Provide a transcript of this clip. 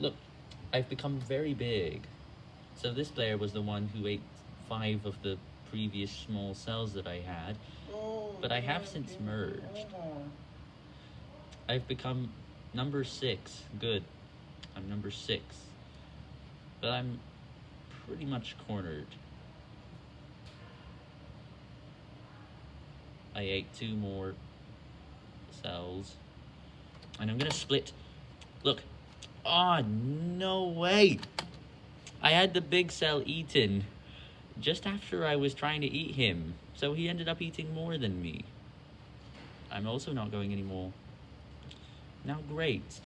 Look, I've become very big. So this player was the one who ate five of the previous small cells that I had. But I have since merged. I've become number six. Good. I'm number six. But I'm pretty much cornered. I ate two more cells. And I'm gonna split. Look. Oh, no way. I had the big cell eaten just after I was trying to eat him. So he ended up eating more than me. I'm also not going anymore. Now, great.